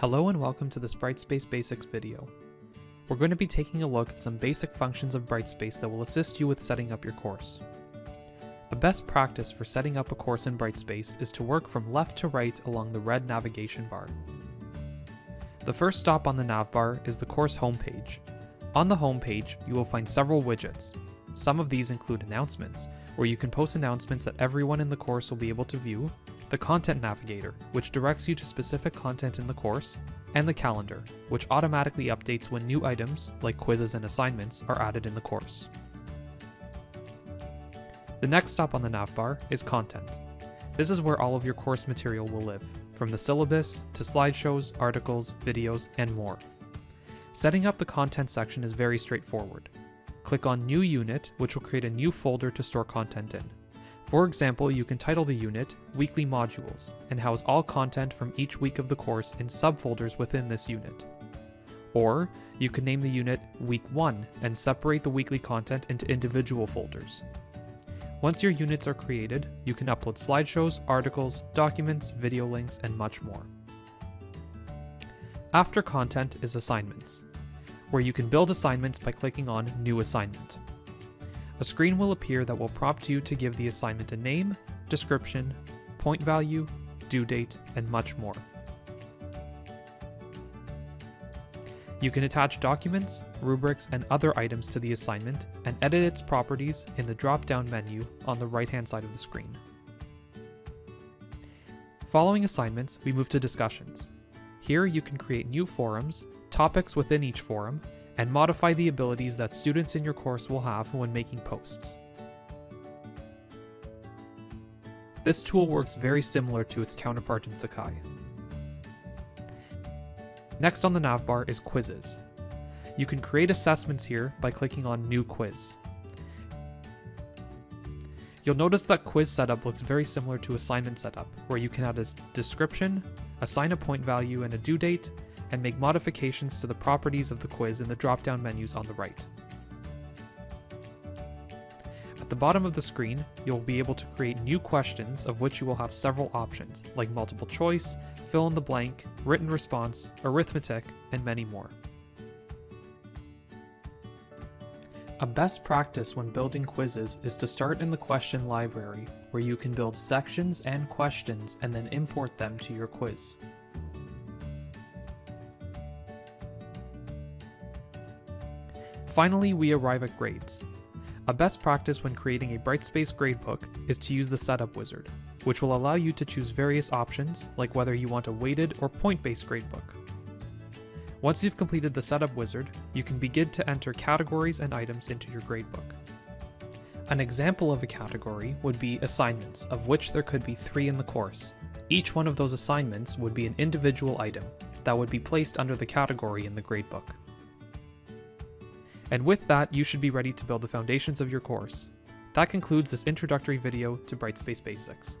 Hello and welcome to this Brightspace Basics video. We're going to be taking a look at some basic functions of Brightspace that will assist you with setting up your course. A best practice for setting up a course in Brightspace is to work from left to right along the red navigation bar. The first stop on the nav bar is the course homepage. On the homepage, you will find several widgets. Some of these include announcements, where you can post announcements that everyone in the course will be able to view, the Content Navigator, which directs you to specific content in the course, and the Calendar, which automatically updates when new items, like quizzes and assignments, are added in the course. The next stop on the navbar is Content. This is where all of your course material will live, from the syllabus to slideshows, articles, videos, and more. Setting up the content section is very straightforward. Click on New Unit, which will create a new folder to store content in. For example, you can title the unit Weekly Modules and house all content from each week of the course in subfolders within this unit. Or, you can name the unit Week 1 and separate the weekly content into individual folders. Once your units are created, you can upload slideshows, articles, documents, video links, and much more. After content is assignments, where you can build assignments by clicking on New Assignment. A screen will appear that will prompt you to give the assignment a name, description, point value, due date, and much more. You can attach documents, rubrics, and other items to the assignment and edit its properties in the drop-down menu on the right-hand side of the screen. Following assignments, we move to discussions. Here you can create new forums, topics within each forum, and modify the abilities that students in your course will have when making posts. This tool works very similar to its counterpart in Sakai. Next on the navbar is quizzes. You can create assessments here by clicking on New Quiz. You'll notice that quiz setup looks very similar to assignment setup, where you can add a description, assign a point value and a due date, and make modifications to the properties of the quiz in the drop-down menus on the right. At the bottom of the screen, you'll be able to create new questions of which you will have several options, like multiple choice, fill in the blank, written response, arithmetic, and many more. A best practice when building quizzes is to start in the question library, where you can build sections and questions and then import them to your quiz. Finally, we arrive at grades. A best practice when creating a Brightspace gradebook is to use the setup wizard, which will allow you to choose various options, like whether you want a weighted or point-based gradebook. Once you've completed the setup wizard, you can begin to enter categories and items into your gradebook. An example of a category would be assignments, of which there could be three in the course. Each one of those assignments would be an individual item that would be placed under the category in the gradebook. And with that, you should be ready to build the foundations of your course. That concludes this introductory video to Brightspace Basics.